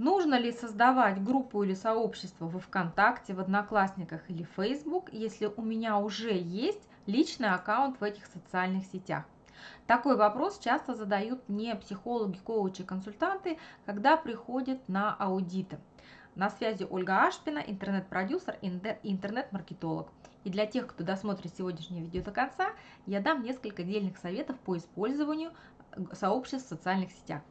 Нужно ли создавать группу или сообщество во ВКонтакте, в Одноклассниках или Facebook, если у меня уже есть личный аккаунт в этих социальных сетях? Такой вопрос часто задают не психологи, коучи, консультанты, когда приходят на аудиты. На связи Ольга Ашпина, интернет-продюсер интернет-маркетолог. И для тех, кто досмотрит сегодняшнее видео до конца, я дам несколько отдельных советов по использованию сообществ в социальных сетях.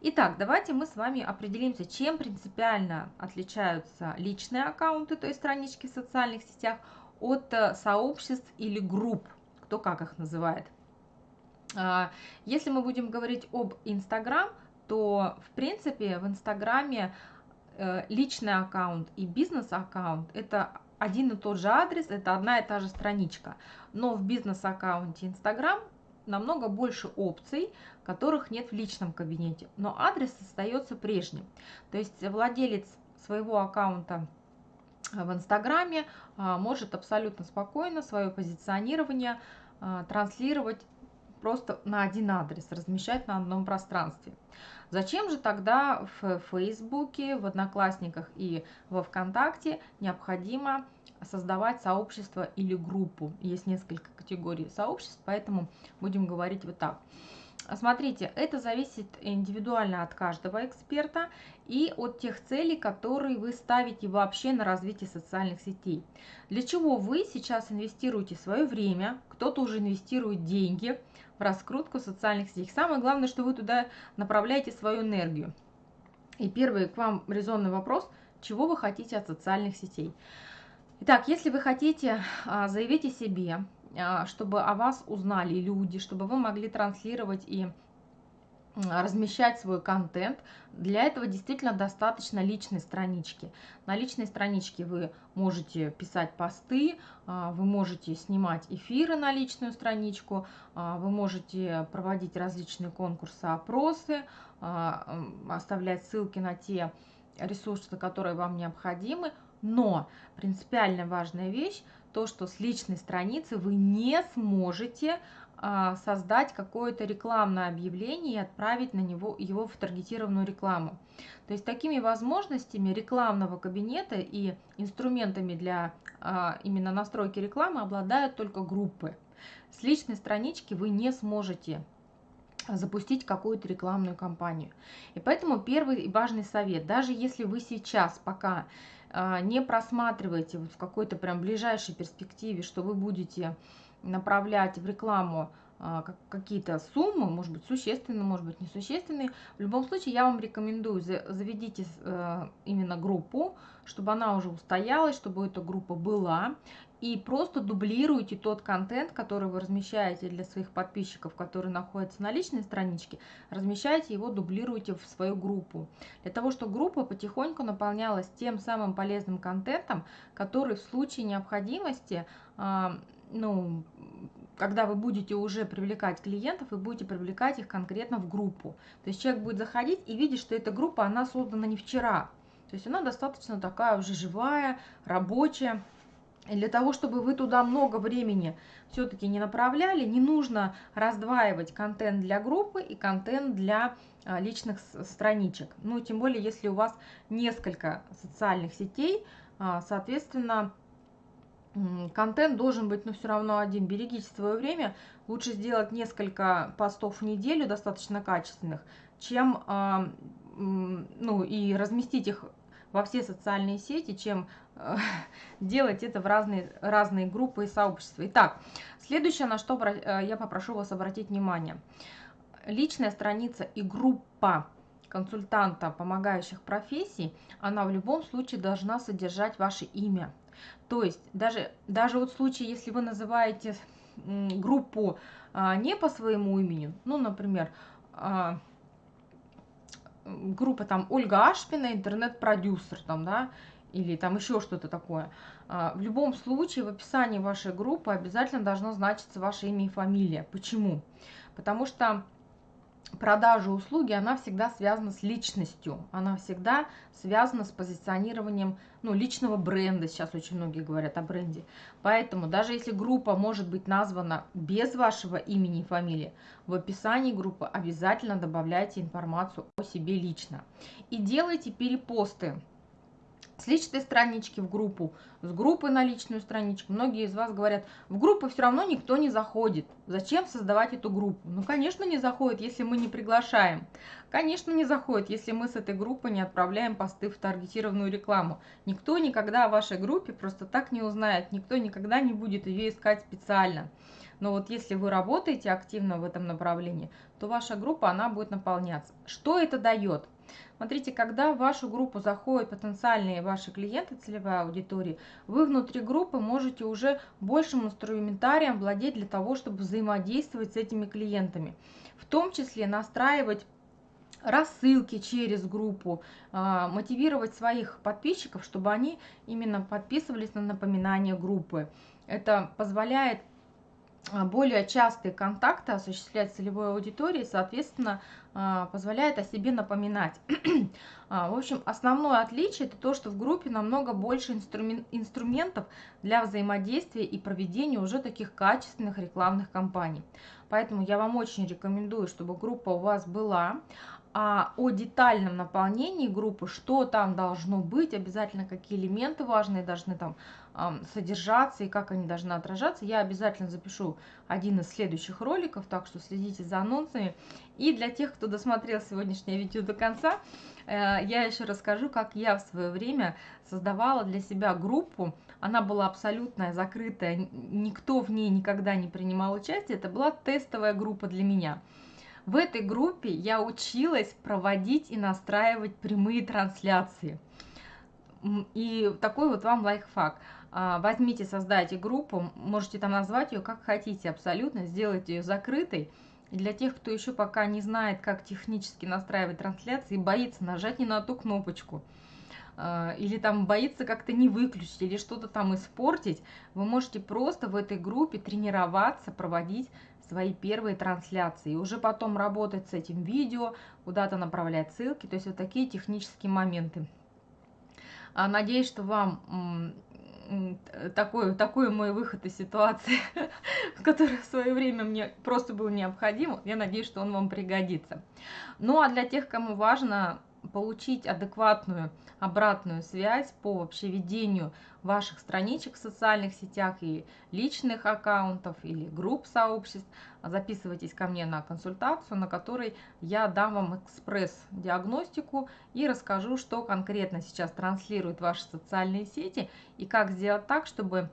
Итак, давайте мы с вами определимся, чем принципиально отличаются личные аккаунты, то есть странички в социальных сетях, от э, сообществ или групп, кто как их называет. А, если мы будем говорить об Инстаграм, то в принципе в Инстаграме э, личный аккаунт и бизнес-аккаунт – это один и тот же адрес, это одна и та же страничка. Но в бизнес-аккаунте Инстаграм намного больше опций, которых нет в личном кабинете, но адрес остается прежним. То есть владелец своего аккаунта в Инстаграме а, может абсолютно спокойно свое позиционирование а, транслировать просто на один адрес, размещать на одном пространстве. Зачем же тогда в Фейсбуке, в Одноклассниках и во Вконтакте необходимо создавать сообщество или группу? Есть несколько категорий сообществ, поэтому будем говорить вот так. Смотрите, это зависит индивидуально от каждого эксперта и от тех целей, которые вы ставите вообще на развитие социальных сетей. Для чего вы сейчас инвестируете свое время, кто-то уже инвестирует деньги в раскрутку социальных сетей. Самое главное, что вы туда направляете свою энергию. И первый к вам резонный вопрос, чего вы хотите от социальных сетей? Итак, если вы хотите а, заявить о себе, а, чтобы о вас узнали люди, чтобы вы могли транслировать и размещать свой контент. Для этого действительно достаточно личной странички. На личной страничке вы можете писать посты, а, вы можете снимать эфиры на личную страничку, а, вы можете проводить различные конкурсы, опросы, оставлять ссылки на те ресурсы, которые вам необходимы. Но принципиально важная вещь – то, что с личной страницы вы не сможете а, создать какое-то рекламное объявление и отправить на него его в таргетированную рекламу. То есть такими возможностями рекламного кабинета и инструментами для а, именно настройки рекламы обладают только группы. С личной странички вы не сможете запустить какую-то рекламную кампанию. И поэтому первый важный совет, даже если вы сейчас пока а, не просматривайте вот в какой-то прям ближайшей перспективе, что вы будете направлять в рекламу а, какие-то суммы, может быть существенные, может быть несущественные. В любом случае я вам рекомендую, заведите э, именно группу, чтобы она уже устоялась, чтобы эта группа была. И просто дублируйте тот контент, который вы размещаете для своих подписчиков, которые находятся на личной страничке, размещайте его, дублируйте в свою группу. Для того, чтобы группа потихоньку наполнялась тем самым полезным контентом, который в случае необходимости, а, ну, когда вы будете уже привлекать клиентов, вы будете привлекать их конкретно в группу. То есть человек будет заходить и видеть, что эта группа, она создана не вчера. То есть она достаточно такая уже живая, рабочая. И для того, чтобы вы туда много времени все-таки не направляли, не нужно раздваивать контент для группы и контент для а, личных страничек. Ну, тем более, если у вас несколько социальных сетей, а, соответственно, контент должен быть, но ну, все равно один. Берегите свое время. Лучше сделать несколько постов в неделю, достаточно качественных, чем, а, ну, и разместить их во все социальные сети, чем э, делать это в разные, разные группы и сообщества. Итак, следующее, на что э, я попрошу вас обратить внимание. Личная страница и группа консультанта помогающих профессий, она в любом случае должна содержать ваше имя. То есть даже, даже вот в случае, если вы называете группу а, не по своему имени, ну, например, а, группа там Ольга Ашпина, интернет-продюсер, там, да, или там еще что-то такое. А, в любом случае в описании вашей группы обязательно должно значиться ваше имя и фамилия. Почему? Потому что продажа услуги, она всегда связана с личностью, она всегда связана с позиционированием ну, личного бренда, сейчас очень многие говорят о бренде. Поэтому даже если группа может быть названа без вашего имени и фамилии, в описании группы обязательно добавляйте информацию о себе лично. И делайте перепосты с личной странички в группу, с группы на личную страничку. Многие из вас говорят, в группу все равно никто не заходит. Зачем создавать эту группу? Ну, конечно, не заходит, если мы не приглашаем. Конечно, не заходит, если мы с этой группы не отправляем посты в таргетированную рекламу. Никто никогда о вашей группе просто так не узнает, никто никогда не будет ее искать специально. Но вот если вы работаете активно в этом направлении, то ваша группа, она будет наполняться. Что это дает? Смотрите, когда в вашу группу заходят потенциальные ваши клиенты, целевая аудитория, вы внутри группы можете уже большим инструментарием владеть для того, чтобы взаимодействовать с этими клиентами. В том числе настраивать рассылки через группу, а, мотивировать своих подписчиков, чтобы они именно подписывались на напоминания группы. Это позволяет более частые контакты осуществлять целевой аудитории, соответственно, а, позволяет о себе напоминать. А, в общем, основное отличие это то, что в группе намного больше инструментов для взаимодействия и проведения уже таких качественных рекламных кампаний. Поэтому я вам очень рекомендую, чтобы группа у вас была. А о детальном наполнении группы, что там должно быть, обязательно какие элементы важные должны там содержаться и как они должны отражаться, я обязательно запишу один из следующих роликов, так что следите за анонсами. И для тех, кто досмотрел сегодняшнее видео до конца, э, я еще расскажу, как я в свое время создавала для себя группу. Она была абсолютно закрытая, никто в ней никогда не принимал участие. Это была тестовая группа для меня. В этой группе я училась проводить и настраивать прямые трансляции. И такой вот вам лайфхак. А, возьмите, создайте группу, можете там назвать ее как хотите абсолютно, сделайте ее закрытой. И для тех, кто еще пока не знает, как технически настраивать трансляции, боится нажать не на ту кнопочку, а, или там боится как-то не выключить, или что-то там испортить, вы можете просто в этой группе тренироваться, проводить свои первые трансляции, и уже потом работать с этим видео, куда-то направлять ссылки, то есть вот такие технические моменты. А, надеюсь, что вам такой, такой мой выход из ситуации, который в свое время мне просто был необходим. Я надеюсь, что он вам пригодится. Ну а для тех, кому важно получить адекватную обратную связь по вообще ведению ваших страничек в социальных сетях и личных аккаунтов или групп сообществ, записывайтесь ко мне на консультацию, на которой я дам вам экспресс-диагностику и расскажу, что конкретно сейчас транслируют ваши социальные сети и как сделать так, чтобы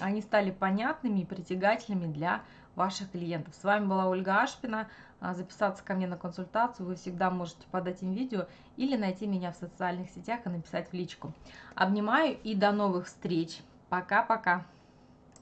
они стали понятными и притягательными для ваших клиентов. С вами была Ольга Ашпина. А, записаться ко мне на консультацию вы всегда можете под этим видео или найти меня в социальных сетях и написать в личку. Обнимаю и до новых встреч. Пока-пока.